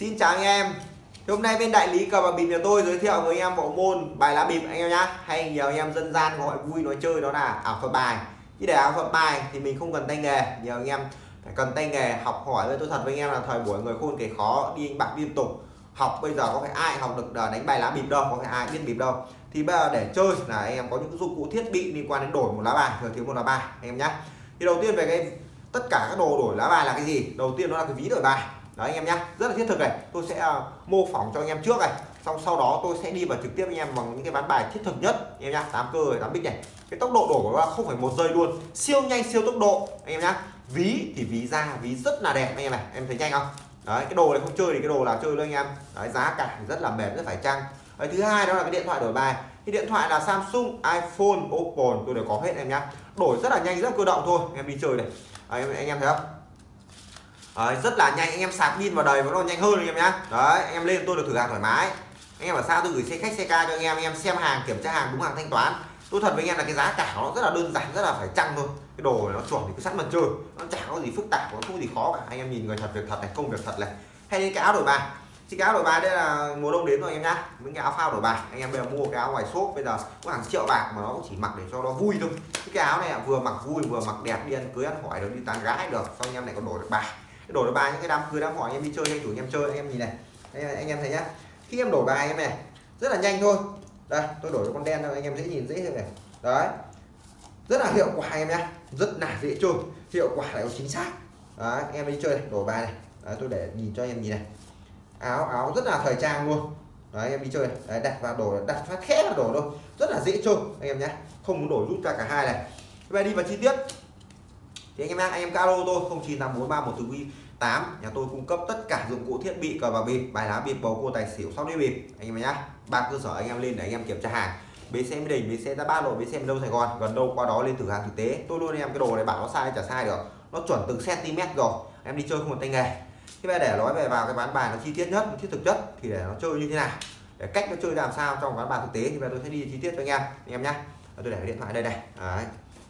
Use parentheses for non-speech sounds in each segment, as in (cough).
Xin chào anh em. Hôm nay bên đại lý cờ bạc bịp nhà tôi giới thiệu với anh em bộ môn bài lá bịp anh em nhá. Hay nhiều anh em dân gian gọi vui nói chơi đó là ảo thuật bài. Chứ để ảo thuật bài thì mình không cần tay nghề. Nhiều anh em phải cần tay nghề, học hỏi với tôi thật với anh em là thời buổi người khôn kể khó, đi anh bạc liên tục. Học bây giờ có phải ai học được ờ, đánh bài lá bịp đâu, Có phải ai biết bịp đâu. Thì bây giờ để chơi là anh em có những dụng cụ thiết bị liên quan đến đổi một lá bài thừa thiếu một lá bài, anh em nhá. Thì đầu tiên về cái, tất cả các đồ đổi lá bài là cái gì? Đầu tiên đó là cái ví đổi bài đấy anh em nhá. Rất là thiết thực này. Tôi sẽ uh, mô phỏng cho anh em trước này. Xong sau đó tôi sẽ đi vào trực tiếp anh em bằng những cái ván bài thiết thực nhất. Anh em nhá tám cơ tám bích này. Cái tốc độ đổ của nó không phải một giây luôn. Siêu nhanh siêu tốc độ. Anh em nhá. Ví thì ví ra ví rất là đẹp anh em này. Em thấy nhanh không? Đấy cái đồ này không chơi thì cái đồ là chơi luôn anh em. Đấy giá cả rất là mềm rất phải chăng. Đấy, thứ hai đó là cái điện thoại đổi bài. Cái điện thoại là Samsung iPhone Oppo tôi đều có hết em nhá. Đổi rất là nhanh rất cơ động thôi. Em đi chơi này. Đấy, anh em thấy không? Đấy, rất là nhanh anh em sạc pin vào đời vẫn còn nhanh hơn anh em nhá. Đấy anh em lên tôi được thử hàng thoải mái. Anh em ở xa tôi gửi xe khách xe ca cho anh em anh em xem hàng kiểm tra hàng đúng hàng thanh toán. Tôi thật với anh em là cái giá cả nó rất là đơn giản rất là phải chăng thôi. Cái đồ này nó chuẩn thì cứ sẵn mà chơi nó chả có gì phức tạp nó không gì khó cả. Anh em nhìn người thật việc thật này công việc thật này. Hay đến cái áo đổi bài. Chiếc áo đổi bài đây là mùa đông đến rồi anh em nhá. Những cái áo phao đổi bài. Anh em bây giờ mua cái áo ngoài shop bây giờ có hàng triệu bạc mà nó cũng chỉ mặc để cho nó vui thôi. Cái áo này vừa mặc vui vừa mặc đẹp đi ăn cưới ăn hỏi được đi tán gái được. Sau anh em này còn đổi được bài cái đổi được bài những cái đám cưới đám hỏi anh em đi chơi anh chủ anh em chơi anh em nhìn này. Anh, anh em thấy nhá. Khi em đổi bài em này rất là nhanh thôi. Đây tôi đổi con đen thôi anh em dễ nhìn dễ hơn này. Đấy. Rất là hiệu quả anh em nhá. Rất là dễ chơi. Hiệu quả lại chính xác. Đấy anh em đi chơi này đổi bài này. Đấy, tôi để nhìn cho anh em nhìn này. Áo áo rất là thời trang luôn. Đấy anh em đi chơi này. Đấy, đặt vào đổi đặt phát khẽ vào đổi thôi. Rất là dễ chơi anh em nhé không muốn đổi rút ra cả hai này. Bây đi vào chi tiết thì anh em anh em alo tôi không chín tám bốn ba một từ quy tám. Nhà tôi cung cấp tất cả dụng cụ thiết bị, cờ bạc bịp, bài lá bịp, bầu cua, tài xỉu, sóc đĩa bịp. Anh em nhá, ba cơ sở anh em lên để anh em kiểm tra hàng. Bến xe mỹ đình, bến xe ra ba lộ, bến xe đâu sài gòn. Gần đâu qua đó lên thử hàng thực tế. Tôi luôn em cái đồ này bảo nó sai, chả sai được. Nó chuẩn từng cm rồi. Em đi chơi không một tay nghề. Thế bây để nói về vào cái ván bài nó chi tiết nhất thiết thực chất thì để nó chơi như thế nào? Để cách nó chơi làm sao trong ván bài thực tế thì bây tôi sẽ đi chi tiết cho anh em. Anh em nhá, tôi để cái điện thoại đây này. Đấy.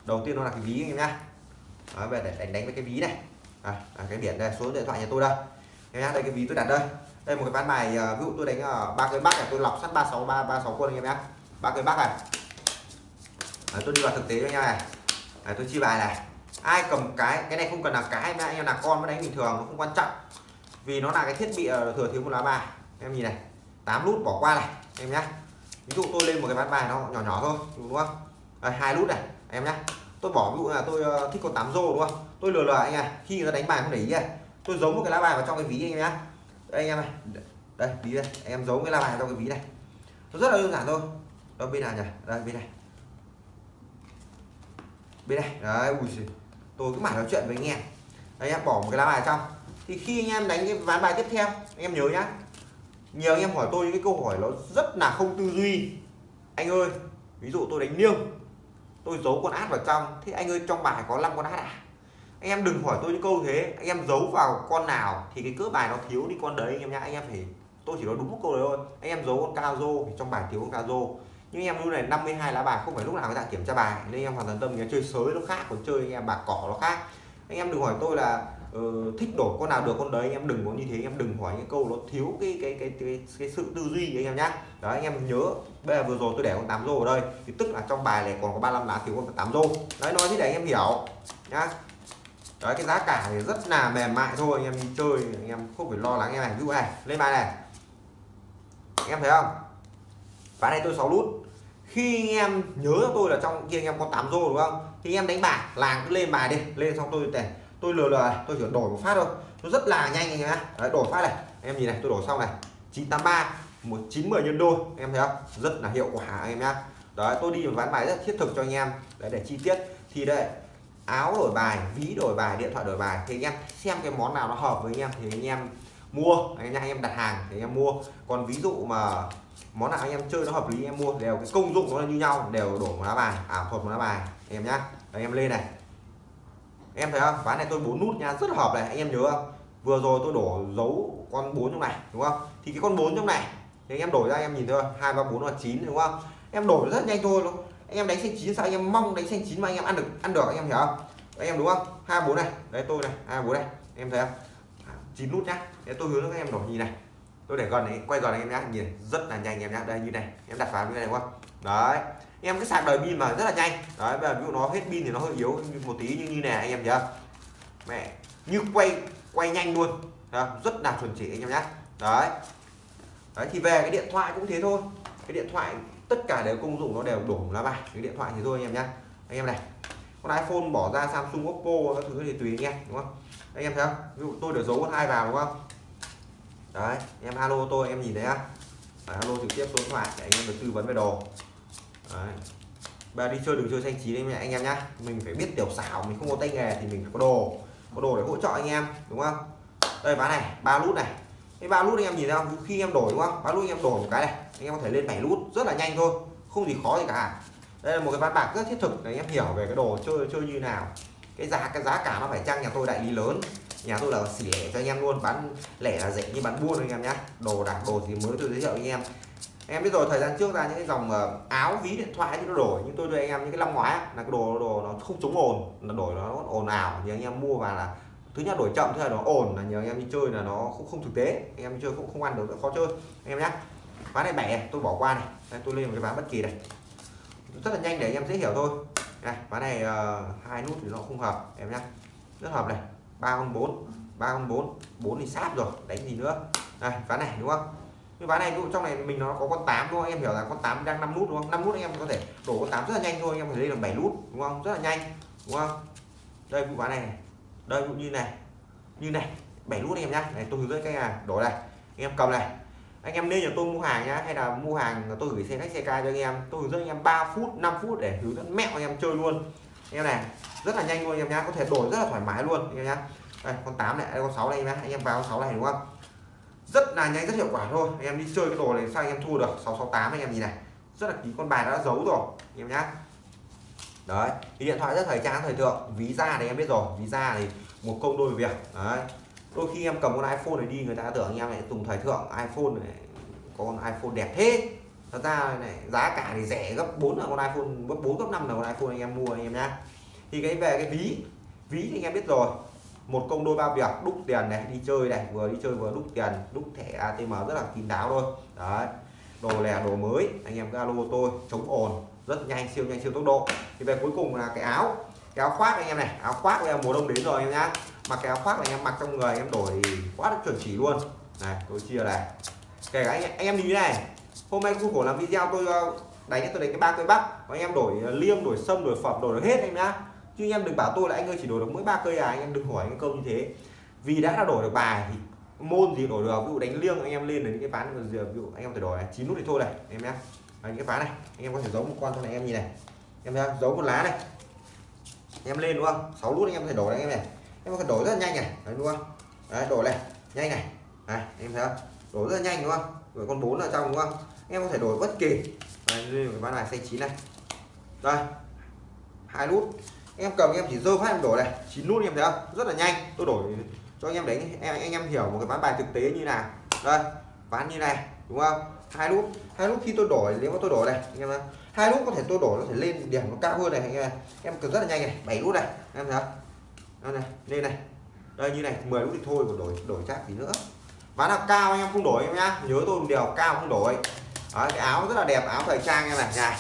đầu tiên nó là cái ví anh em nhá. Đấy, về để đánh đánh với cái ví này. À, à, cái biển đây số điện thoại nhà tôi đây. Em nhá đây cái ví tôi đặt đây. Đây một cái ván bài à, ví dụ tôi đánh ở ba cây bắc này tôi lọc sắt ba sáu ba ba sáu quân anh em nhá ba cây bắc này. À, tôi đi vào thực tế cho anh em này. À, tôi chi bài này. Ai cầm cái cái này không cần là cái mà anh em là con mới đánh bình thường nó không quan trọng. Vì nó là cái thiết bị ờ, thừa thiếu một lá bài. Em nhìn này 8 nút bỏ qua này em nhá ví dụ tôi lên một cái ván bài nó nhỏ nhỏ thôi đúng không? Hai hai nút này em nhá tôi bỏ ví dụ là tôi ờ, thích con tám rô đúng không? Tôi lừa lừa anh à khi người ta đánh bài không để ý này tôi giấu một cái lá bài vào trong cái ví anh em nhá. Đây anh em này. Đây, ví đây. Anh em giấu cái lá bài trong cái ví này. Nó rất là đơn giản thôi. Đó, bên nào nhỉ? Đây, bên này. Bên này. Đấy, ui giời. tôi cứ mãi nói chuyện với anh em. Anh em bỏ một cái lá bài trong. Thì khi anh em đánh cái ván bài tiếp theo, anh em nhớ nhá. Nhiều anh em hỏi tôi những cái câu hỏi nó rất là không tư duy. Anh ơi, ví dụ tôi đánh liêng tôi giấu con át vào trong. Thế anh ơi, trong bài có 5 con át à? Anh em đừng hỏi tôi những câu thế. Anh em giấu vào con nào thì cái cỡ bài nó thiếu đi con đấy, anh em nhá. Anh em phải, tôi chỉ nói đúng một câu đấy thôi. Anh em giấu con cao rô thì trong bài thiếu con cao rô. Nhưng em lúc này 52 lá bài, không phải lúc nào người ta kiểm tra bài. Nên em hoàn toàn tâm chơi sới nó khác, còn chơi anh em bạc cỏ nó khác. Anh em đừng hỏi tôi là uh, thích đổi con nào được con đấy anh em đừng có như thế anh em đừng hỏi những câu nó thiếu cái cái cái cái, cái sự tư duy anh em nhá. Đấy anh em nhớ bây giờ vừa rồi tôi để con tám rô ở đây. Thì tức là trong bài này còn có 35 lá thiếu con tám rô. Đấy nói thế để anh em hiểu nhá. Đấy cái giá cả thì rất là mềm mại thôi anh em đi chơi anh em không phải lo lắng em này ví dụ này lên bài này. Anh em thấy không? Ván này tôi 6 nút khi anh em nhớ tôi là trong kia anh em có 8 rô đúng không? Thì anh em đánh bạc làng cứ lên bài đi. Lên xong tôi để tôi lừa lừa tôi chỉ đổi một phát thôi. Nó rất là nhanh anh em đấy, đổi phát này. Em nhìn này tôi đổi xong này. 983 một chín mười nhân đôi em thấy không? Rất là hiệu quả anh em nhá. Đấy tôi đi ván bài rất thiết thực cho anh em. Đấy để chi tiết. Thì đây áo đổi bài ví đổi bài điện thoại đổi bài. Thì anh em xem cái món nào nó hợp với anh em thì anh em mua. Anh em đặt hàng thì anh em mua. Còn ví dụ mà món nào anh em chơi nó hợp lý em mua. Đều cái công dụng nó là như nhau đều đổ một lá bài. À, Ảo thuật một lá bài. Anh em nhá. Anh em lên này em thấy không? Ván này tôi bốn nút nha rất hợp này anh em nhớ không? Vừa rồi tôi đổ dấu con bốn trong này đúng không? Thì cái con bốn trong này thì anh em đổi ra anh em nhìn thôi hai ba bốn là chín đúng không? Em đổi rất nhanh thôi luôn, anh em đánh xanh chín sao anh em mong đánh xanh chín mà anh em ăn được ăn được anh em hiểu không? Anh em đúng không? Hai bốn này đấy tôi này hai bốn này em thấy không? À, chín nút nhá. Để tôi hướng các em đổi nhìn này. Tôi để gần này quay gần này em nhá nhìn rất là nhanh em nhá. Đây như này em đặt vào như này đúng không? Đấy em cái sạc đời pin mà, rất là nhanh. Đấy, bây giờ ví dụ nó hết pin thì nó hơi yếu một tí, như như này anh em nhớ mẹ, như quay quay nhanh luôn. Rất là chuẩn chỉ anh em nhé đấy. Đấy, thì về cái điện thoại cũng thế thôi. Cái điện thoại, tất cả đều công dụng nó đều đổ lá bài cái điện thoại thì thôi anh em nhé anh em này, con iPhone bỏ ra Samsung, Oppo các thứ thì tùy anh em, đúng không? Anh em thấy không? Ví dụ tôi để giấu con hai vào, đúng không? Đấy, em alo tôi, em nhìn thấy á alo trực tiếp số điện thoại để anh em được tư vấn về đồ đấy. bây đi chơi, đừng chơi xanh chín đấy anh em nhá. Mình phải biết tiểu xảo, mình không có tay nghề thì mình phải có đồ. Có đồ để hỗ trợ anh em, đúng không? Đây, ván này, ba nút này. Cái ba nút anh em nhìn thấy không? Khi em đổi, đúng không? Ba nút anh em đổi một cái này, anh em có thể lên 7 nút rất là nhanh thôi, không gì khó gì cả. Đây là một cái ván bạc rất thiết thực để anh em hiểu về cái đồ chơi chơi như nào. Cái giá cái giá cả nó phải chăng nhà tôi đại lý lớn. Nhà tôi là xỉ lẻ cho anh em luôn, bán lẻ là rẻ như bán buôn anh em nhé đồ đạc, đồ gì mới tôi giới thiệu anh em em biết rồi thời gian trước ra những cái dòng ờ, áo ví điện thoại thì nó đổi nhưng tôi đưa anh em những cái năm ngoái là cái đồ đồ nó không chống ồn là đổi nó ồn ào thì anh em mua vào là thứ nhất đổi chậm thứ hai nó ồn là nhiều anh em đi chơi là nó cũng không thực tế anh em đi chơi cũng không ăn được khó chơi. Anh em nhé ván này bẻ tôi bỏ qua này. Đây, tôi lên một cái ván bất kỳ này. Rất là nhanh để anh em dễ hiểu thôi. Này ván này uh, hai nút thì nó không hợp em nhé rất hợp này. ba con bốn ba con bốn bốn thì sát rồi đánh gì nữa. Này ván này đúng không? Cái ván này trong này mình nó có con 8 đúng không? Em hiểu là con 8 đang 5 nút đúng không? 5 nút anh em có thể đổ con 8 rất là nhanh thôi anh em có thể lên được 7 nút đúng không? Rất là nhanh đúng không? Đây vụ ván này, đây cũng như này. Như này 7 nút anh em nhá. Này tôi hướng dẫn cách là đổ này. Anh em cầm này. Anh em nên là tôi mua hàng nhá hay là mua hàng tôi gửi xe khách xe ca cho anh em. Tôi hướng dẫn anh em 3 phút 5 phút để hướng dẫn mẹo anh em chơi luôn. Anh em này rất là nhanh luôn anh em nhá. Có thể đổi rất là thoải mái luôn anh em nhá. Đây con 8 này đây con 6 này anh em nhá. Anh em vào con 6 này đúng không? Rất là nhanh, rất hiệu quả thôi. Anh em đi chơi cái đồ này sao anh em thua được? 668 anh em nhìn này. Rất là ký con bài đã giấu rồi, anh em nhá. Đấy thì điện thoại rất thời trang, thời thượng. Ví da thì em biết rồi, ví da thì một công đôi việc. Đấy. Đôi khi em cầm con iPhone này đi, người ta tưởng anh em lại dùng thời thượng iPhone này có con iPhone đẹp thế. Thật ra này, giá cả thì rẻ gấp 4 là con iPhone, gấp 4 gấp 5 là con iPhone anh em mua, anh em nhá. Thì cái về cái ví ví thì anh em biết rồi một công đôi ba việc đúc tiền này đi chơi này vừa đi chơi vừa đúc tiền đúc thẻ ATM rất là kín đáo thôi. Đấy đồ lẻ đồ mới anh em alo tôi chống ồn rất nhanh siêu nhanh siêu tốc độ. Thì về cuối cùng là cái áo cái áo khoác anh em này áo khoác bây giờ mùa đông đến rồi anh em nhá. Mặc cái áo khoác này anh em mặc trong người anh em đổi quá chuẩn chỉ luôn. Này tôi chia này. Kể cả anh, anh em như này hôm nay khu khổ làm video tôi ờ, đánh tôi đánh cái ba cây bắc anh em đổi liêm đổi sâm đổi phẩm đổi được hết anh nhá chứ anh em đừng bảo tôi là anh ơi chỉ đổi được mỗi ba cây à anh em đừng hỏi cái câu như thế. Vì đã là đổi được bài thì môn gì đổi được, ví dụ đánh liêng anh em lên đến cái ván ví dụ anh em phải đổi chín nút thì thôi này, em nhé những cái ván này, anh em có thể giấu một con trong này em nhìn này. Em thấy giấu một lá này. Em lên đúng không? 6 nút anh em có thể đổi anh em này. Em có thể đổi rất là nhanh này. Đấy, đúng không? Đấy, đổi này, nhanh này. Này, em thấy không? Đổi rất là nhanh đúng không? Rồi con bốn ở trong đúng không? Em có thể đổi bất kỳ đây cái ván này, xanh chín này. Đây, hai nút em cầm em chỉ dơ phát em đổi này. Chín nút em thấy không? Rất là nhanh. Tôi đổi cho anh em đánh em anh em hiểu một cái ván bài thực tế như nào. Đây ván như này đúng không? Hai nút. Hai nút khi tôi đổi nếu mà tôi đổi này anh em hai nút có thể tôi đổi nó thể lên điểm nó cao hơn này anh em em cần rất là nhanh này bảy nút này em thấy không? Này lên này. Đây như này 10 nút thì thôi còn đổi đổi chắc gì nữa. Ván nào cao anh em không đổi em nhá. Nhớ tôi đều cao không đổi. Đấy, cái áo rất là đẹp áo thời trang em này. Này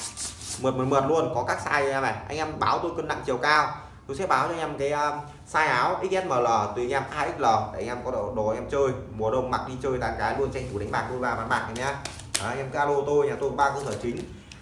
mượt mượt mượt luôn. Có các size em này anh em báo tôi cân nặng chiều cao. Tôi sẽ báo cho anh em cái um, size áo XSML tùy anh em 2XL để anh em có đồ, đồ em chơi. Mùa đông mặc đi chơi tán cái luôn tranh thủ đánh bạc đôi ba bán bạc này nhá. Đấy, em calo tôi nhà tôi ba cơ sở chính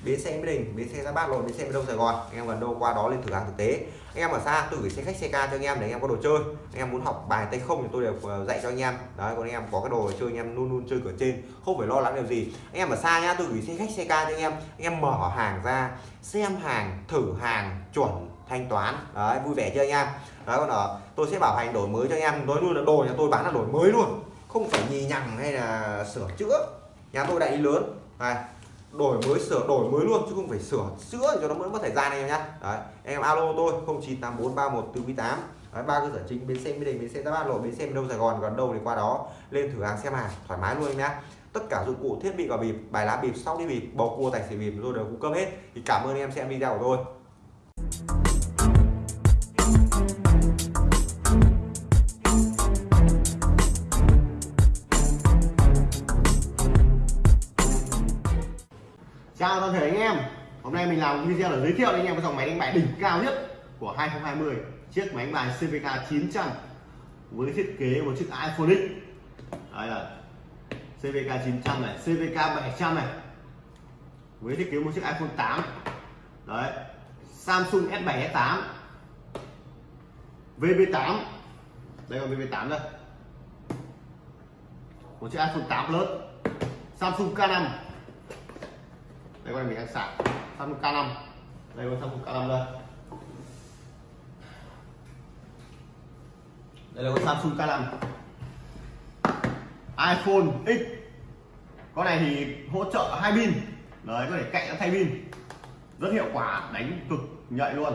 bến xe mỹ đình, bến xe ra bát, lộn, bến xe đông, sài gòn. Anh em gần đâu qua đó lên thử hàng thực tế. Anh em ở xa, tôi gửi xe khách, xe ca cho anh em để anh em có đồ chơi. Anh em muốn học bài tay không thì tôi đều ờ, dạy cho anh em. Đấy, còn anh em có cái đồ chơi, anh em luôn luôn chơi cửa trên, không phải lo lắng điều gì. Anh em ở xa nhá, tôi gửi xe khách, xe ca cho anh em. Anh em mở hàng ra, xem hàng, thử hàng, chuẩn, thanh toán. Đấy, vui vẻ chưa anh em? Đấy, còn ở, tôi sẽ bảo hành đổi mới cho anh em. Nói luôn là đồ nhà tôi bán là đổi mới luôn. Không phải nhì nhằng hay là sửa chữa. Nhà tôi đại lý lớn. Này đổi mới sửa đổi mới luôn chứ không phải sửa chữa cho nó mất thời gian này em nhé đấy em alo tôi 098431 từ 18 đấy, ba cơ sở chính bến xe mỹ đình bến xe ra bát lộ bến xe đâu sài gòn gần đâu thì qua đó lên thử hàng xem hàng thoải mái luôn em nhá. Tất cả dụng cụ thiết bị và bịp bài lá bịp sau đi bịp bầu cua tài xỉu bịp tôi đều cung cấp hết. Thì cảm ơn em xem video của tôi. Chào toàn thể anh em. Hôm nay mình làm video để giới thiệu đến anh em cái dòng máy đánh bài đỉnh cao nhất của 2020 chiếc máy đánh bài CVK 900 với thiết kế một chiếc iPhone X. Đây là CVK 900 này CVK 700 này, với thiết kế một chiếc iPhone 8 đấy, Samsung S7 S8 VV8 đây là VV8 đây. Một chiếc iPhone 8 Plus, Samsung K5 đây con này mình đang sạc. Samsung K5 đây con Samsung K5 đây. Đây là con Samsung K5 iPhone X. Con này thì hỗ trợ hai pin. Đấy có thể cạnh thay pin. Rất hiệu quả đánh cực nhạy luôn.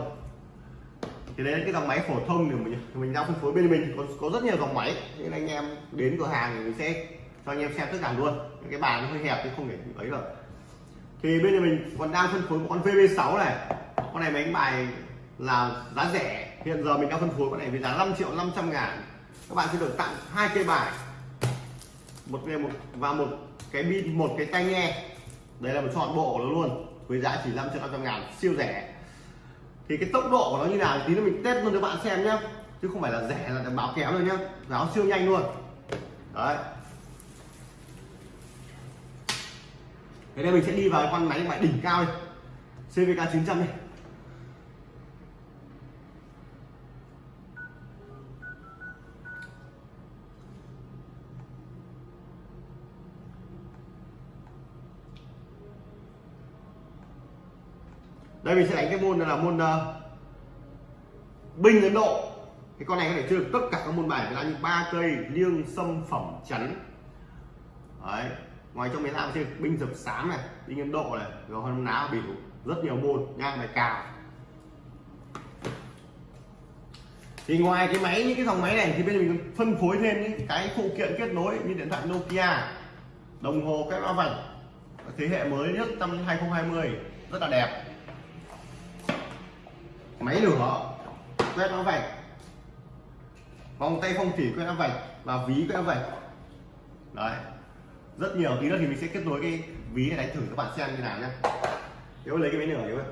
Thì đấy là cái dòng máy phổ thông thì mình mình đang phân phối bên mình. Có, có rất nhiều dòng máy. Nên anh em đến cửa hàng thì mình sẽ cho anh em xem tất cả luôn. Những cái bàn nó hơi hẹp thì không thể ấy được thì bên nhà mình còn đang phân phối một con VB6 này. Con này máy đánh bài là giá rẻ. Hiện giờ mình đang phân phối con này với giá 5 triệu 500 ngàn. Các bạn sẽ được tặng hai cây bài. Một cái một và một cái pin một cái tai nghe. Đây là một chọn bộ nó luôn, với giá chỉ 5 triệu 500 ngàn, siêu rẻ. Thì cái tốc độ của nó như nào tí nữa mình test luôn cho bạn xem nhé chứ không phải là rẻ là báo kéo rồi nhá. Báo siêu nhanh luôn. Đấy. Thế đây mình sẽ đi vào con máy loại đỉnh cao đây CVK 900 đây đây mình sẽ đánh cái môn là môn uh, binh ấn độ. Cái con này có thể chơi được tất cả các môn bài. Là như ba cây liêng sâm phẩm chắn. Đấy ngoài trong máy làm chơi binh dập sám này binh ấn độ này, rồi hơn ná biểu rất nhiều môn nha bài cào. Thì ngoài cái máy, những cái dòng máy này thì bây giờ mình phân phối thêm những cái phụ kiện kết nối như điện thoại Nokia, đồng hồ cái loa vạch, thế hệ mới nhất năm 2020 rất là đẹp. Máy lửa, quét mã vạch, vòng tay phong thủy quét mã vạch và ví quét mã vạch. Đấy rất nhiều tí nữa thì mình sẽ kết nối cái ví này đánh thử các bạn xem như nào nhé nếu lấy cái máy nửa nhé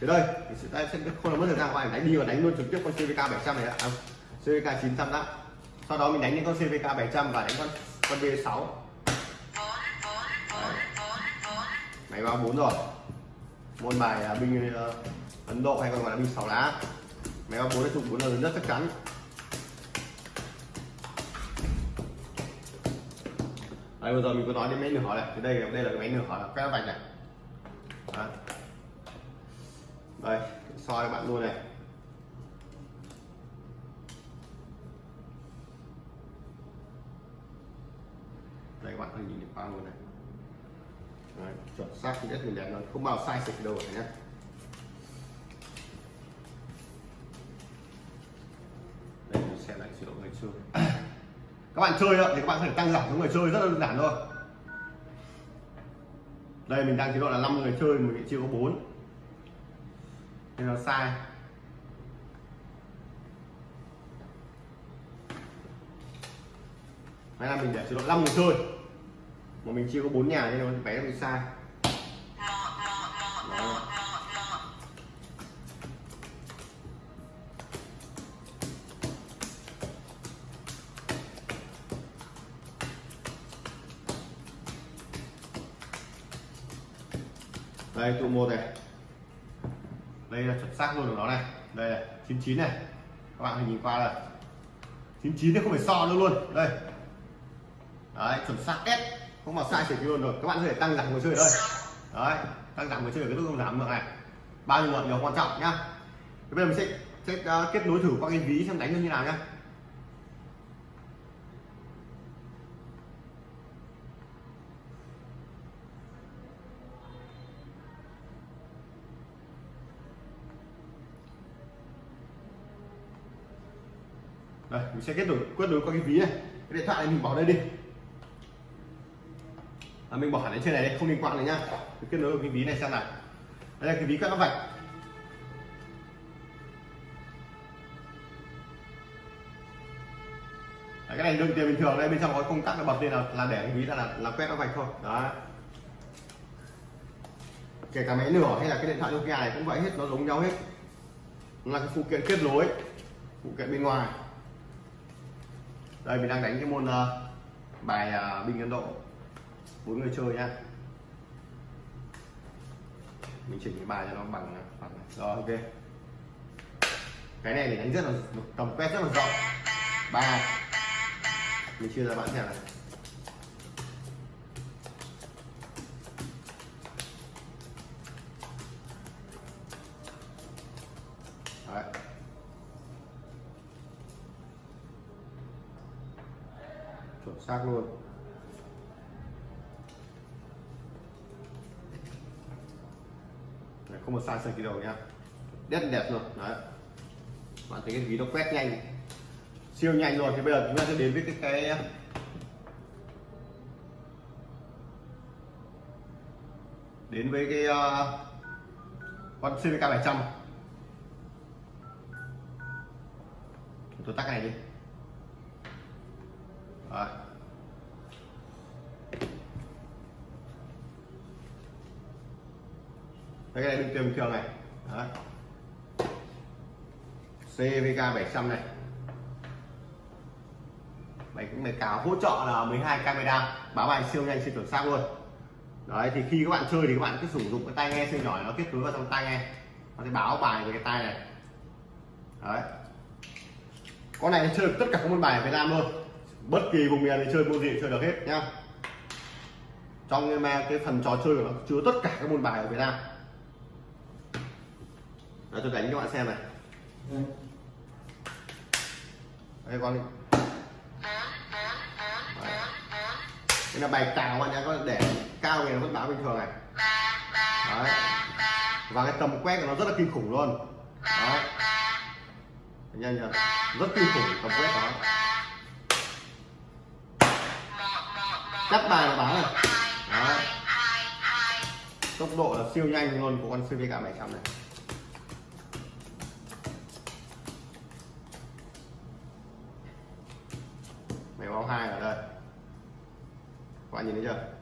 thế đây mình sẽ, sẽ không làm mất thời gian qua đánh đi và đánh luôn trực tiếp con CVK 700 này ạ. À, CVK 900 đã. Sau đó mình đánh những con CVK 700 và đánh con con V6 máy báo 4 rồi. Môn bài à, binh uh, Ấn Độ hay còn gọi là binh 6 lá. Máy báo 4 là trục 4 là lớn nhất chắc chắn. Đấy bây giờ mình có nói đến máy nửa này. Thì đây đây là cái máy nửa là cái vạch này. Đấy. đây soi bạn luôn này. Đây các bạn có nhìn được qua luôn này. Đấy, chuẩn xác thì rất là đẹp luôn không bao sai sạch đâu nhé đây mình xem lại chế độ xưa các bạn chơi thì các bạn có thể tăng giảm số người chơi, rất đơn giản thôi. Đây, mình đang chế độ là 5 người chơi, mình chưa có 4 nên nó sai. Hay là mình để chế độ 5 người chơi. Mà mình chưa có 4 nhà nên nó bé bị sai. Đó. Đây tụ một này. Đây là chuẩn xác luôn của nó này. Đây là 99 này. Các bạn hãy nhìn qua là 99 thì không phải so nữa luôn. Đây. Đấy chuẩn xác S không mà sai chỉ luôn rồi. Các bạn có thể tăng giảm người chơi ở đây. Đấy tăng giảm người chơi ở cái không giảm được này. Bao nhiêu lượng điều quan trọng nhá. Bây giờ mình sẽ, sẽ uh, kết nối thử qua cái ví xem đánh như thế nào nhá. Đây mình sẽ kết nối kết nối qua cái ví này. Cái điện thoại này mình bỏ đây đi. À, mình bỏ hẳn lên trên này đây không liên quan này nhá. Mình kết nối vào cái ví này xem nào. Đây là cái ví các nó vạch. Đấy, cái này đựng tiền bình thường đây bên trong có công tắc nó bật lên là, là để cái ví là là, là quét nó vạch thôi. Đó kể cả máy nửa hay là cái điện thoại Nokia này cũng vậy hết nó giống nhau hết. Nó là cái phụ kiện kết nối phụ kiện bên ngoài đây mình đang đánh cái môn uh, bài ờ, uh, binh Ấn Độ. Bốn người chơi nha mình chỉnh cái bài cho nó bằng ờ, bằng rồi ok. Cái này để đánh rất là tầm quét rất là rộng. Ba. Mình chia ra bạn xem này. Xác luôn. Đấy, không một sai sơ kỳ đầu nha rất đẹp luôn đấy. Bạn thấy cái ví nó quét nhanh. Siêu nhanh rồi thì bây giờ chúng ta sẽ đến với cái cái đến với cái uh, con CVK 700 tôi tắt này đi. Rồi. Đây, cái này bình thường bình thường này Đấy. CVK 700 này. Máy máy cáo hỗ trợ là 12 camera. Báo bài siêu nhanh siêu chuẩn xác luôn. Đấy thì khi các bạn chơi thì các bạn cứ sử dụng cái tai nghe siêu nhỏ nó kết nối vào trong tai nghe. Nó sẽ báo bài về cái tai này. Đấy. Con này chơi được tất cả các môn bài ở Việt Nam luôn. Bất kỳ vùng miền thì chơi môn gì chơi được hết nhá. Trong cái phần trò chơi của nó chứa tất cả các môn bài ở Việt Nam đó tôi đánh cho bạn xem này. Đây con đây là bài cào bạn nhá có để cao thì nó vẫn báo bình thường này. Đấy. và cái tầm quét của nó rất là kinh khủng luôn. Đấy. nhanh chưa rất kinh khủng, tầm quét đó. Cắt bài là báo này. Đấy. tốc độ là siêu nhanh luôn của con CVK 700 này. Nhìn thấy chưa?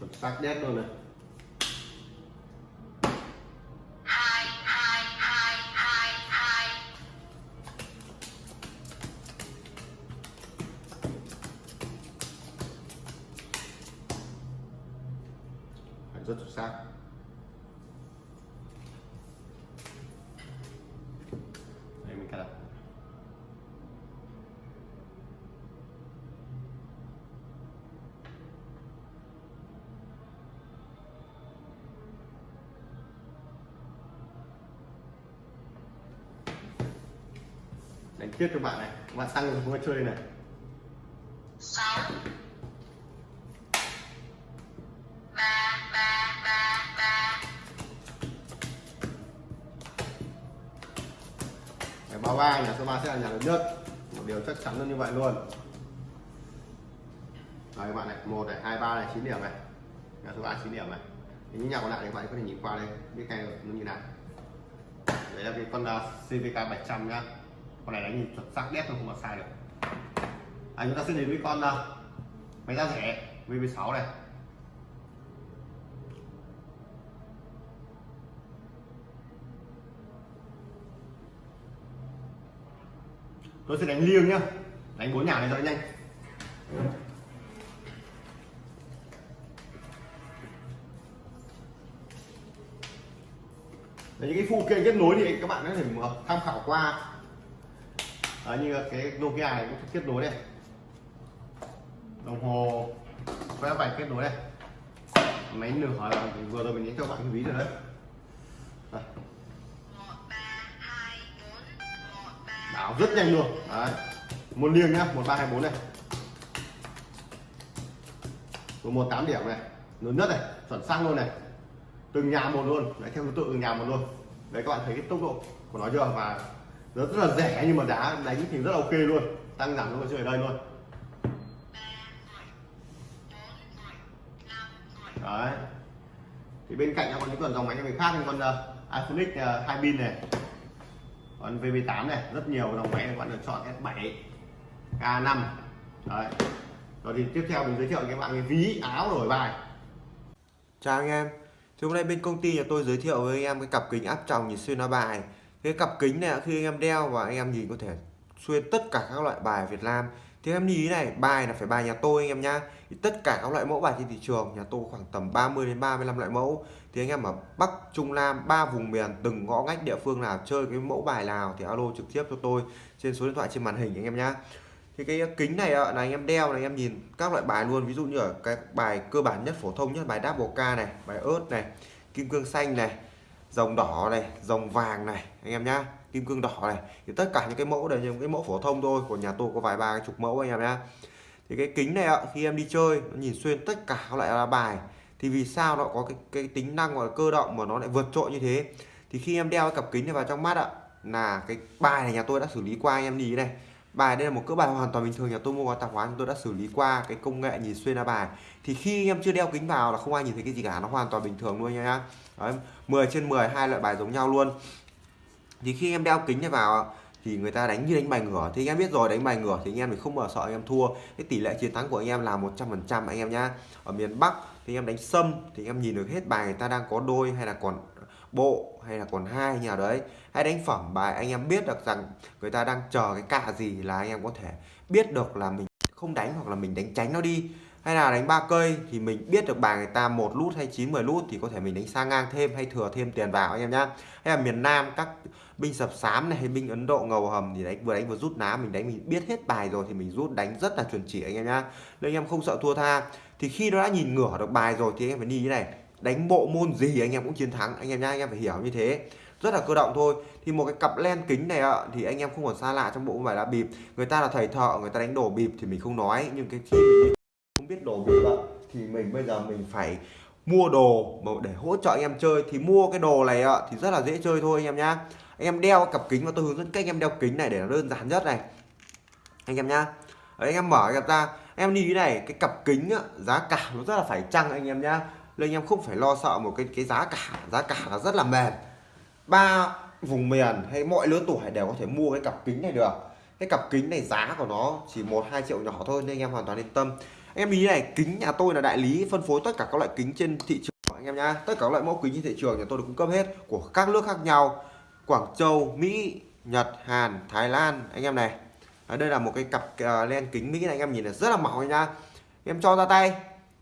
Chuẩn xác đét luôn này. Đánh tiếp cho bạn này. Các bạn tăng không chơi này. Cái báo ba nhà số 3 sẽ là nhà lớn nhất. Một điều chắc chắn là như vậy luôn. Đấy các bạn này. Một này hai ba này chín điểm này. Nhà số 3 chín điểm này. Những nhà còn lại thì các bạn có thể nhìn qua đây. Biết ngay nó như nào. Đấy là cái con uh, CVK 700 nhá con này đánh nhìn chuẩn xác đét không mà sai được à, chúng ta sẽ đến với con uh, máy giá rẻ VV6 này. Tôi sẽ đánh liêng nhá. Đánh bốn nhà này cho nhanh. Đấy, những cái phụ kiện kết nối thì các bạn có thể tham khảo qua. Đấy, như cái Nokia này cũng kết nối đây. Đồng hồ quét vạch kết nối đây. Máy nửa là vừa rồi mình nhấn cho bạn cái ví rồi đấy. Đây. rất nhanh luôn. Đấy. Một liêng nhá một ba hai bốn này. Một tám điểm này. Lớn nhất này chuẩn xăng luôn này. Từng nhà một luôn. Đấy theo thứ tự từng nhà một luôn. Đấy các bạn thấy cái tốc độ của nó chưa? Và nó rất là rẻ nhưng mà đá đánh thì rất là ok luôn. Tăng giảm luôn chơi ở đây luôn. Đấy. Thì bên cạnh nó còn những con dòng máy người khác như con ờ, uh, iPhone X ờ, uh, hai pin này. Còn VB8 này rất nhiều dòng máy các bạn được chọn S7 K5 đấy. Rồi thì tiếp theo mình giới thiệu với các bạn cái ví áo đổi bài. Chào anh em. Thì hôm nay bên công ty nhà tôi giới thiệu với anh em cái cặp kính áp tròng nhìn xuyên qua bài cái cặp kính này khi anh em đeo và anh em nhìn có thể xuyên tất cả các loại bài Việt Nam. Thì em nhìn này bài là phải bài nhà tôi anh em nhá. Thì Tất cả các loại mẫu bài trên thị trường nhà tôi khoảng tầm 30 đến 35 loại mẫu. Thì anh em ở Bắc, Trung, Nam, ba vùng miền từng ngõ ngách địa phương nào chơi cái mẫu bài nào thì alo trực tiếp cho tôi trên số điện thoại trên màn hình anh em nhá. Thì cái kính này là anh em đeo này anh em nhìn các loại bài luôn. Ví dụ như ở cái bài cơ bản nhất phổ thông nhất bài double K này bài ớt này kim cương xanh này dòng đỏ này dòng vàng này anh em nhá kim cương đỏ này. Thì tất cả những cái mẫu đều những cái mẫu phổ thông thôi của nhà tôi có vài ba chục mẫu anh em nhá. Thì cái kính này ạ khi em đi chơi nó nhìn xuyên tất cả lại loại là bài. Thì vì sao nó có cái, cái tính năng gọi là cơ động mà nó lại vượt trội như thế? Thì khi em đeo cái cặp kính này vào trong mắt ạ là cái bài này nhà tôi đã xử lý qua anh em nhìn này bài đây là một cỡ bài hoàn toàn bình thường nhà tôi mua qua tạp hóa tôi đã xử lý qua cái công nghệ nhìn xuyên ra bài. Thì khi anh em chưa đeo kính vào là không ai nhìn thấy cái gì cả nó hoàn toàn bình thường luôn nha Đấy, 10 trên 10 hai loại bài giống nhau luôn. Thì khi em đeo kính này vào thì người ta đánh như đánh bài ngửa. Thì anh em biết rồi đánh bài ngửa thì anh em mình không bao sợ anh em thua. Cái tỷ lệ chiến thắng của anh em là 100% anh em nhá. Ở miền Bắc thì anh em đánh sâm thì em nhìn được hết bài người ta đang có đôi hay là còn bộ hay là còn hai nhà đấy. Hay đánh phẩm bài anh em biết được rằng người ta đang chờ cái cạ gì là anh em có thể biết được là mình không đánh hoặc là mình đánh tránh nó đi. Hay là đánh ba cây thì mình biết được bài người ta một lút hay 9 10 lút thì có thể mình đánh sang ngang thêm hay thừa thêm tiền vào anh em nhá. Hay là miền Nam các binh sập sám này hay binh Ấn Độ ngầu hầm thì đánh, vừa đánh vừa rút ná, mình đánh mình biết hết bài rồi thì mình rút đánh rất là chuẩn chỉ anh em nhá. Nên anh em không sợ thua tha. Thì khi nó đã nhìn ngửa được bài rồi thì anh em phải đi như này đánh bộ môn gì anh em cũng chiến thắng. Anh em nhá anh em phải hiểu như thế. Rất là cơ động thôi. Thì một cái cặp len kính này ạ thì anh em không còn xa lạ trong bộ bài lá bịp. Người ta là thầy thợ người ta đánh đổ bịp thì mình không nói. Nhưng cái khi mình không biết đổ bịp ạ thì mình bây giờ mình phải mua đồ mà để hỗ trợ anh em chơi. Thì mua cái đồ này ạ thì rất là dễ chơi thôi anh em nhá. Anh em đeo cặp kính và tôi hướng dẫn cách anh em đeo kính này để nó đơn giản nhất này. Anh em nhá. Đấy, anh em mở cặp ra em đi này cái cặp kính á, giá cả nó rất là phải chăng anh em nhá nên anh em không phải lo sợ một cái cái giá cả. Giá cả là rất là mềm. Ba vùng miền hay mọi lứa tuổi đều có thể mua cái cặp kính này được. Cái cặp kính này giá của nó chỉ một hai triệu nhỏ thôi nên anh em hoàn toàn yên tâm. Anh em ý này kính nhà tôi là đại lý phân phối tất cả các loại kính trên thị trường anh em nhá. Tất cả các loại mẫu kính trên thị trường nhà tôi được cung cấp hết của các nước khác nhau. Quảng Châu Mỹ Nhật Hàn Thái Lan anh em này. Đây là một cái cặp uh, len kính Mỹ này anh em nhìn là rất là mỏng nha em cho ra tay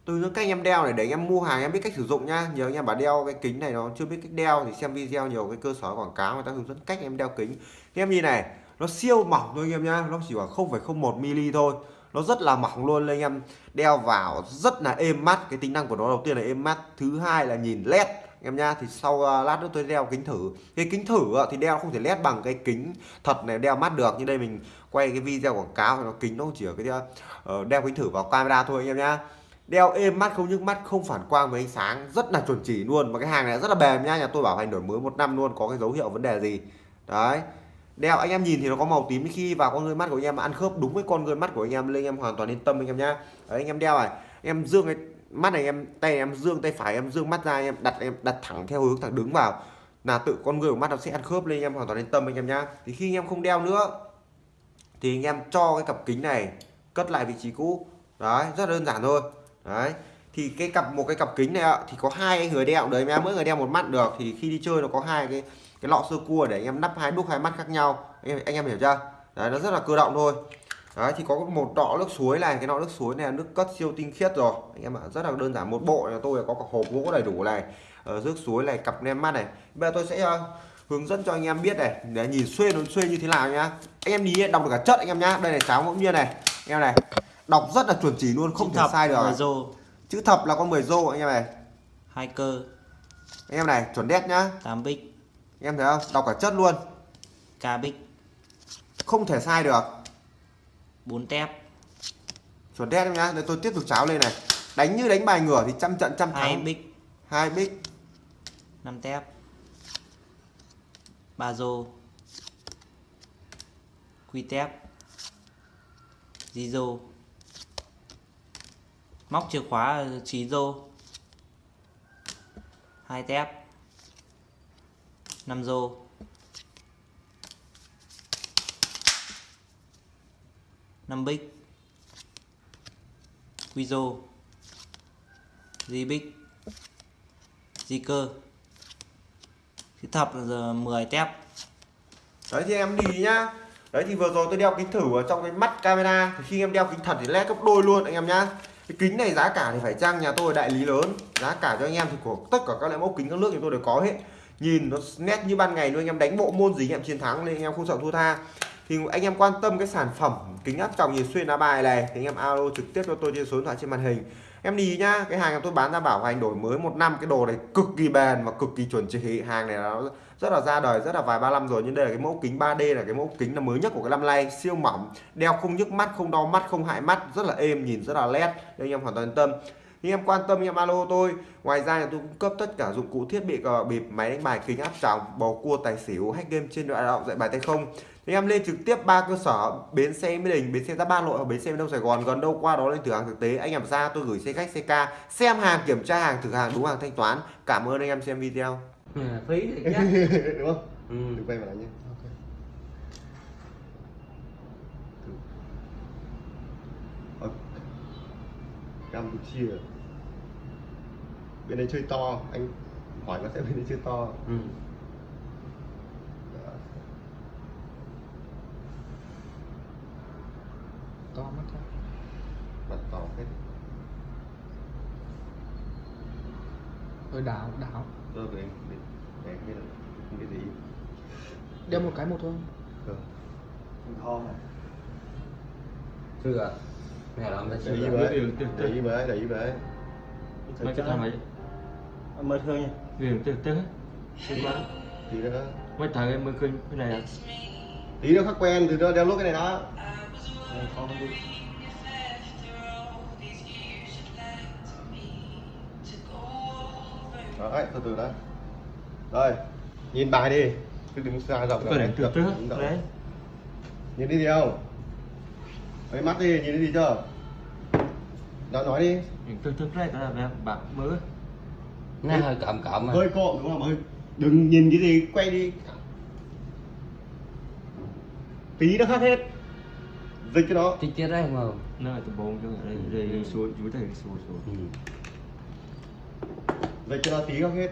tôi hướng cách anh em đeo này để anh em mua hàng em biết cách sử dụng nhá. Nhiều anh em bảo đeo cái kính này nó chưa biết cách đeo thì xem video nhiều cái cơ sở quảng cáo người ta hướng dẫn cách em đeo kính. Em nhìn này nó siêu mỏng thôi anh em nhá nó chỉ khoảng 0,01 mm thôi. Nó rất là mỏng luôn anh em. Đeo vào rất là êm mắt cái tính năng của nó đầu tiên là êm mắt thứ hai là nhìn led em nhá. Thì sau uh, lát nữa tôi đeo kính thử. Cái kính thử uh, thì đeo không thể led bằng cái kính thật này đeo mắt được. Như đây mình quay cái video quảng cáo thì nó kính nó chỉ ở cái uh, đeo kính thử vào camera thôi anh em nhá đeo êm mắt không nhức mắt không phản quang với ánh sáng rất là chuẩn chỉ luôn mà cái hàng này rất là bền nha nhà tôi bảo hành đổi mới một năm luôn có cái dấu hiệu vấn đề gì đấy đeo anh em nhìn thì nó có màu tím khi vào con người mắt của anh em ăn khớp đúng với con người mắt của anh em lên anh em hoàn toàn yên tâm anh em nhá đấy, anh em đeo này em dương cái mắt này em tay em dương tay phải em dương mắt ra em đặt em đặt thẳng theo hướng thẳng đứng vào là tự con người của mắt nó sẽ ăn khớp lên anh em hoàn toàn yên tâm anh em nhá thì khi anh em không đeo nữa thì anh em cho cái cặp kính này cất lại vị trí cũ đấy rất đơn giản thôi đấy. Thì cái cặp một cái cặp kính này ạ thì có hai người đeo đấy em mỗi người đeo một mắt được thì khi đi chơi nó có hai cái cái lọ sơ cua để anh em nắp hai đúc hai mắt khác nhau. Anh em anh em hiểu chưa? Đấy nó rất là cơ động thôi. Đấy thì có một lọ nước suối này cái lọ nước suối này là nước cất siêu tinh khiết rồi. Anh em ạ rất là đơn giản một bộ là tôi có cả hộp gỗ đầy đủ này ờ, ở nước suối này cặp nem mắt này. Bây giờ tôi sẽ uh, hướng dẫn cho anh em biết này để nhìn xuyên nó xuyên như thế nào nhá. Anh em nhìn đọc được cả chất anh em nhá. Đây là cháo ngẫu nhiên này. Anh em này đọc rất là chuẩn chỉ luôn không Chữ thể sai được rô. Chữ thập là con 10 rô anh em này. Hai cơ. Anh em này chuẩn đét nhá. 8 bích. Anh em thấy không? Đọc cả chất luôn. Ca bích. Không thể sai được. 4 tép. Chuẩn đét em nhá. Để tôi tiếp tục cháo lên này. Đánh như đánh bài ngửa thì trăm trận trăm hai thắng bích. Hai bích. 5 tép. Ba rô. Quy tép. Di rô móc chìa khóa ờ, trí rô hai tép. 5 rô năm bích. Quy rô di bích. Di cơ. Thì thập giờ 10 tép. Đấy thì em đi nhá. Đấy thì vừa rồi tôi đeo kính thử ở trong cái mắt camera. Thì khi em đeo kính thật thì led gấp đôi luôn, anh em nhá cái kính này giá cả thì phải chăng nhà tôi đại lý lớn. Giá cả cho anh em thì của tất cả các loại mẫu kính các nước thì tôi đều có hết. Nhìn nó nét như ban ngày luôn, anh em đánh bộ môn gì anh em chiến thắng nên anh em không sợ thua tha. Thì anh em quan tâm cái sản phẩm kính áp tròng nhìn xuyên lá bài này, thì anh em alo trực tiếp cho tôi trên số điện thoại trên màn hình em đi nhá, cái hàng tôi bán ra bảo hành đổi mới một năm, cái đồ này cực kỳ bền và cực kỳ chuẩn chỉ. Hàng này nó rất là ra đời, rất là vài ba năm rồi, nhưng đây là cái mẫu kính 3D là cái mẫu kính là mới nhất của cái năm nay. Siêu mỏng, đeo không nhức mắt, không đau mắt, không hại mắt, rất là êm, nhìn rất là nét nên anh em hoàn toàn yên tâm. Nhưng em quan tâm em alo tôi, ngoài ra thì tôi cung cấp tất cả dụng cụ thiết bị cờ bịp, máy đánh bài, kính áp tròng, bầu cua, tài xỉu, hack game trên đoạn thoại dạy bài tay không thì em lên trực tiếp ba cơ sở bến xe mỹ đình bến xe giáp ba nội và bến xe miền đông sài gòn. Gần đâu qua đó lên thử hàng thực tế. Anh em ra tôi gửi xe khách ck xem hàng kiểm tra hàng thử hàng đúng hàng thanh toán. Cảm ơn anh em xem video. Phí thì (laughs) đúng không? Ừ. đừng quay vào lại nhé. Ở Campuchia bên đây chơi to. Anh hỏi nó sẽ bên đây chơi to. Ừ. To mắt thôi hết Hơi đảo, đảo. Rồi về về về cái là không biết gì? Đeo một cái một thôi. Ờ. kho này chưa mẹ làm ta để ý chưa với để ý với để ý với mấy cái thằng ấy. Mới thương nha. Viền từ từ tí nữa mấy thằng em mới khơi cái này à? Tí nữa khác quen thì nó đeo lúc cái này đó. Không biết đấy từ từ đó rồi nhìn bài đi. Cứ đứng xa rộng cái này từ từ Đứng rộng. đấy. Nhìn đi gì không ấy mắt đi nhìn đi gì chưa? Đó nói đi. Từ từ đấy là bạc mới nó hơi cộm cộm à. Hơi cộm đúng không hơi. Đừng nhìn cái gì quay đi. Tí nó khác hết. Dịch cái đó. Thì chết đấy mà nó là từ bốn cho đây đây đây xuống chú thầy xuống xuống dịch cho nó tí khác hết.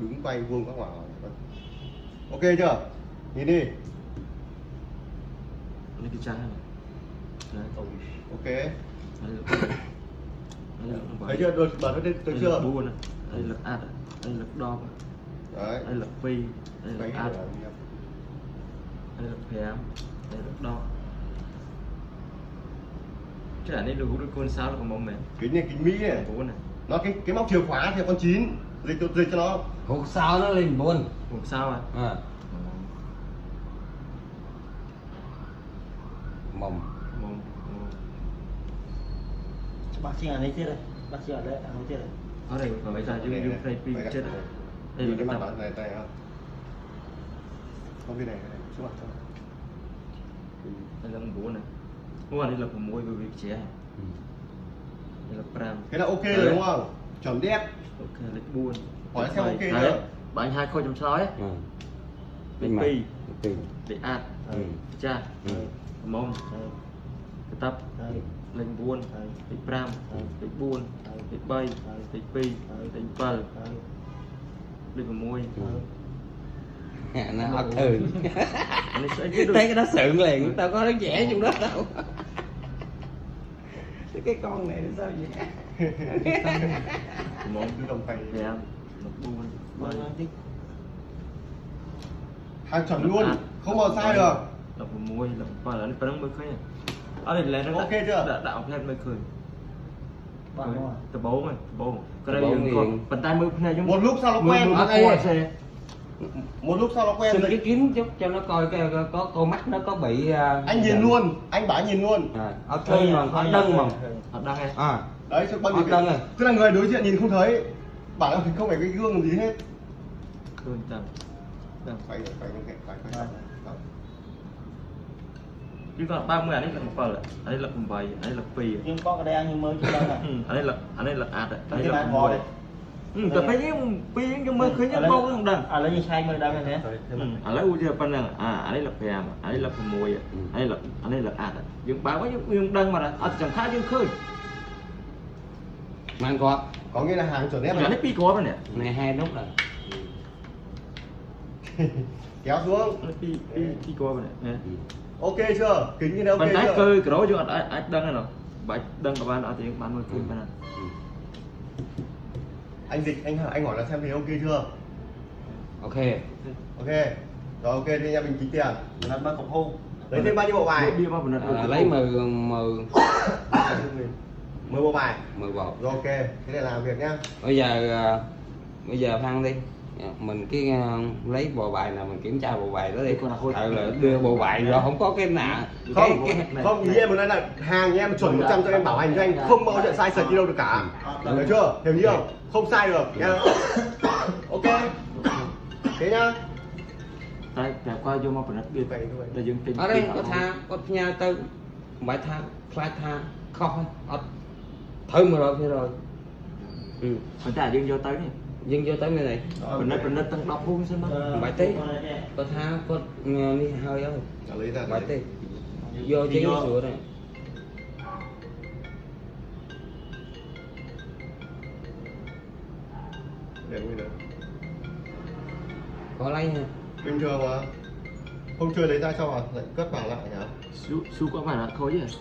Đứng quay vuông các hỏa ok chưa? Nhìn đi. Đây cái trái ok. Đây là đây là thấy chưa? Được bật nó đến tới đây chưa là buôn này. Đây là này. Đây là đo đấy. Đây là phi. Đây là rồi. đây là phèm đây là đo cái này được hút được con sao là còn mong mềm. Kính này kính mỹ này nó cái cái móc chìa khóa thì con chín dịch cho dịch cho nó. Hụt sao nó lên buồn một sao à à. mong bác sĩ ở đây chết đây. Bác sĩ ở đây ở đây chết đây. Ở đây còn bây giờ dùng dùng play pin chết. rồi đây là cái mặt này tay không không cái này cái này xuống mặt xuống mặt. đây là con bố này. Bố này là của môi bởi vì trẻ. Ừ. là cái là ok rồi đúng không chuẩn đét ok lịch buôn Hỏi xem ok chưa? bạn hai khôi chấm sói Ừ. lịch mà. pi ạt Ừ. cha Ừ. mông cái tập buôn đây lịch pram lịch buôn lịch bay lịch pi lịch bờ đây lịch môi Ừ. À, nó ớt thường thấy cái đó sượng liền tao có nó vẽ trong đó đâu cái con này nó sao vậy? Mông cứ đồng tay. Phèm lịch buôn bay Vâng, thích hàng chuẩn luôn. Không bao sai được. Là của môi là và là nó mới khơi ở đây là nó Ok chưa? đã đạo plan mới khơi. Từ bố mày từ bố cái Từ đây còn bàn tay mới này giống một lúc sau nó quen. Ở đây à? Một lúc sau nó quen xin rồi. cái kiếm chút cho nó coi cái, có, có con mắt nó có bị à, anh nhìn luôn anh bảo nhìn luôn. À, ớt thương mà có đân mà. thật đang nghe à đấy cho bao Ở nhiêu cái rồi? tức là người đối diện nhìn không thấy bảo là không phải cái gương gì hết. Cơn tầm quay quay quay quay quay quay chứ còn 30 anh ấy là một phần ở đây là một vầy ở đây là pì nhưng có cái đây ăn nhưng mới chưa đâu này. Ừ, ở đây là ở đây là ạt ở đây Cái là này một ngồi vầy đấy. ừ tôi thấy những pì những mơ khơi những bông không đằng à lấy như sai mới đang này thế. Ừ, ở đây u chưa phần này à ở đây là phèm ở đây là phần mùi ở đây là ở đây là ạt dương báo có dương đăng mà là ở chẳng khác dương khơi. Mang có có nghĩa là hàng chuẩn nhà nó này pi có mà nè. Này hai nút rồi (laughs) kéo xuống. Pi pi pi có mà nè. Ok chưa? Kính như thế ok tay chưa? cơ cái đó dương anh anh đăng này rồi. Bảy đăng của bạn ở thì bạn mới phun bạn anh dịch anh anh hỏi là xem thì ok chưa? Ok. Ok. Rồi ok thì em mình tính tiền. Là ba cọc hô lấy thêm bao nhiêu bộ bài? Bia bao mình à, lấy mười mười (coughs) mười bộ bài. mười bộ. Rồi ok. Thế để làm việc nhá. Bây giờ à, bây giờ phan đi mình cái à, lấy bộ bài nào mình kiểm tra bộ bài đó đi. Còn là thôi. Tại là đưa bộ bài rồi không có cái nào không cái, cái, không ý em muốn nói là hàng nhà em chuẩn 100 cho em bảo hành cho anh. Không bao chuyện sai sật đi đâu được cả. Hiểu chưa? Hiểu chưa không? Sai được nhá ok. Thế nhá. Tại trải qua vô mà phải bia vậy là dương tình ở đây có tha có nhà tư bài tha fly tha không ở thử mà rồi thế rồi. Ừ. Phải trả dương vô tới này dừng vô tới nơi này. Mình nói mình nói tăng đọc luôn xem đó bài tí. có tha có nghe đi hơi ơi Đã lấy ra bài đấy. tí. Vô chế sửa này. Để nguyên đấy có lấy nha bình thường mà. Không chơi lấy ra cho vào lại cất vào lại nhá su su có phải là thôi chứ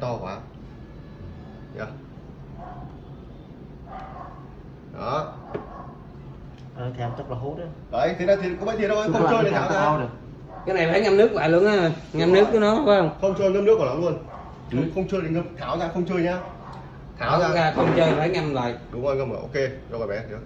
này to quá. Nhá đó. Ờ, thèm chắc là hốt đấy đấy thế là thì có mấy tiền đâu không chơi để tháo ra. được. Cái này phải ngâm nước lại luôn á ngâm nước của nó phải không? Không chơi ngâm nước của nó luôn. Ừ. không, chơi thì ngâm tháo ra không chơi nhá. Tháo tháo ra. ra không chơi phải ngâm lại. Đúng rồi ngâm rồi ok. Cho cái bé được